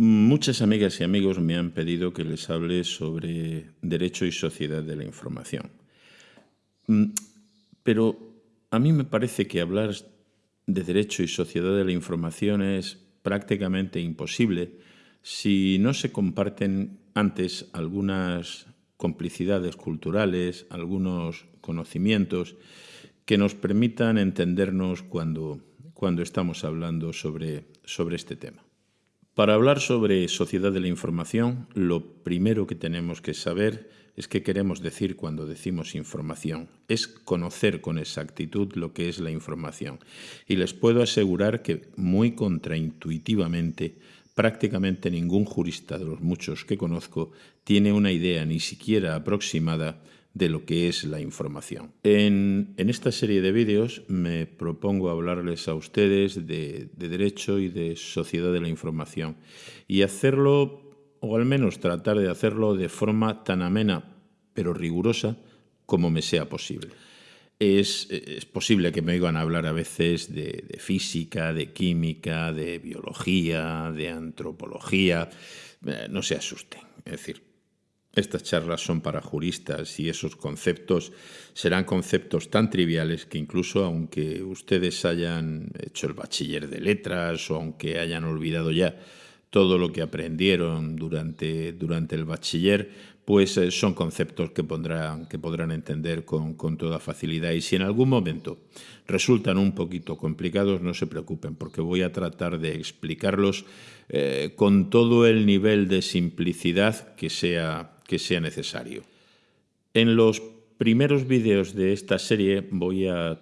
Muchas amigas y amigos me han pedido que les hable sobre derecho y sociedad de la información. Mm, pero a mí me parece que hablar de derecho y sociedad de la información es prácticamente imposible si no se comparten antes algunas complicidades culturales, algunos conocimientos que nos permitan entendernos cuando, cuando estamos hablando sobre, sobre este tema. Para hablar sobre sociedad de la información, lo primero que tenemos que saber es qué queremos decir cuando decimos información. Es conocer con exactitud lo que es la información. Y les puedo asegurar que muy contraintuitivamente prácticamente ningún jurista de los muchos que conozco tiene una idea ni siquiera aproximada de lo que es la información. En, esta serie de vídeos me propongo hablarles a ustedes de, de derecho y de sociedad de la información y hacerlo, o al menos tratar de hacerlo de forma tan amena pero rigurosa como me sea posible. Es, es, posible que me oigan hablar a veces de, de, física, de química, de biología, de antropología. Eh, no se asusten. Es decir, estas charlas son para juristas y esos conceptos serán conceptos tan triviales que incluso aunque ustedes hayan hecho el bachiller de letras o aunque hayan olvidado ya todo lo que aprendieron durante, durante el bachiller, pues eh, son conceptos que, pondrán, que podrán entender con, con, toda facilidad. Y si en algún momento resultan un poquito complicados, no se preocupen, porque voy a tratar de explicarlos eh, con todo el nivel de simplicidad que sea, que sea necesario. En los primeros vídeos de esta serie voy a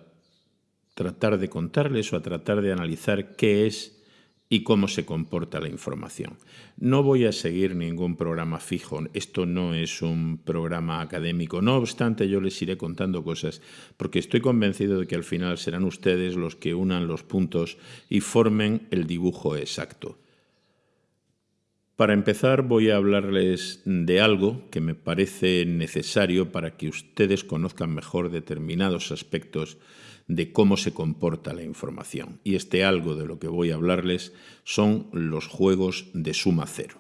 tratar de contarles o a tratar de analizar qué es y cómo se comporta la información. No voy a seguir ningún programa fijo, esto no es un programa académico, no obstante yo les iré contando cosas porque estoy convencido de que al final serán ustedes los que unan los puntos y formen el dibujo exacto. Para empezar voy a hablarles de algo que me parece necesario para que ustedes conozcan mejor determinados aspectos de cómo se comporta la información. Y este algo de lo que voy a hablarles son los juegos de suma cero.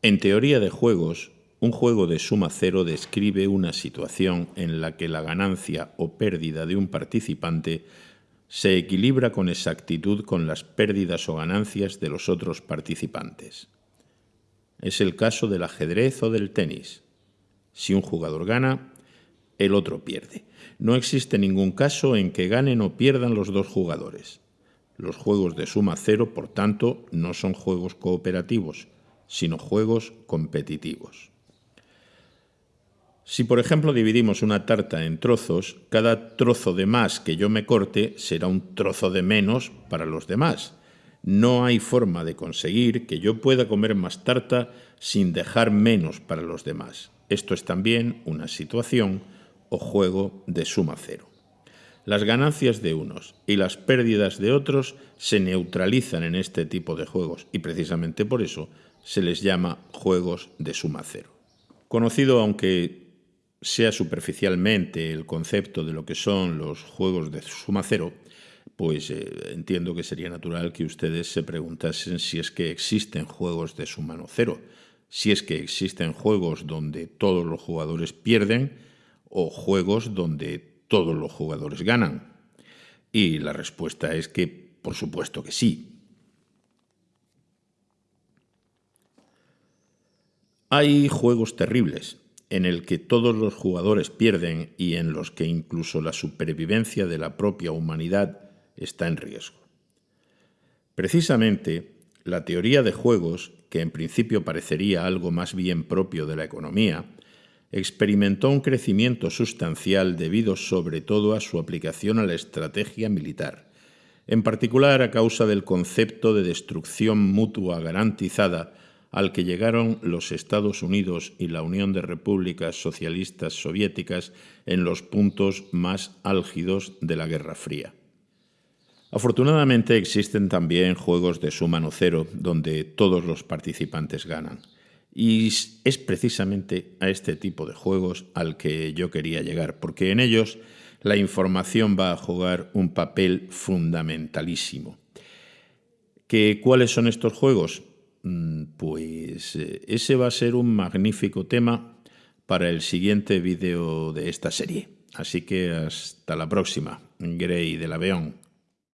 En teoría de juegos, un juego de suma cero describe una situación en la que la ganancia o pérdida de un participante se equilibra con exactitud con las pérdidas o ganancias de los otros participantes. Es el caso del ajedrez o del tenis. Si un jugador gana, el otro pierde. No existe ningún caso en que ganen o pierdan los dos jugadores. Los juegos de suma cero, por tanto, no son juegos cooperativos, sino juegos competitivos. Si, por ejemplo, dividimos una tarta en trozos, cada trozo de más que yo me corte será un trozo de menos para los demás. No hay forma de conseguir que yo pueda comer más tarta sin dejar menos para los demás. Esto es también una situación o juego de suma cero. Las ganancias de unos y las pérdidas de otros se neutralizan en este tipo de juegos y precisamente por eso se les llama juegos de suma cero. Conocido aunque sea superficialmente el concepto de lo que son los juegos de suma cero, pues eh, entiendo que sería natural que ustedes se preguntasen si es que existen juegos de suma no cero, si es que existen juegos donde todos los jugadores pierden o juegos donde todos los jugadores ganan? Y la respuesta es que, por supuesto que sí. Hay juegos terribles en el que todos los jugadores pierden y en los que incluso la supervivencia de la propia humanidad está en riesgo. Precisamente, la teoría de juegos, que en principio parecería algo más bien propio de la economía, experimentó un crecimiento sustancial debido sobre todo a su aplicación a la estrategia militar, en particular a causa del concepto de destrucción mutua garantizada al que llegaron los Estados Unidos y la Unión de Repúblicas Socialistas Soviéticas en los puntos más álgidos de la Guerra Fría. Afortunadamente existen también juegos de suma cero donde todos los participantes ganan. Y es precisamente a este tipo de juegos al que yo quería llegar, porque en ellos la información va a jugar un papel fundamentalísimo. ¿Que, ¿Cuáles son estos juegos? mm, pues eh, ese va a ser un magnífico tema para el siguiente vídeo de esta serie. Así que hasta la próxima, Grey de la Beón.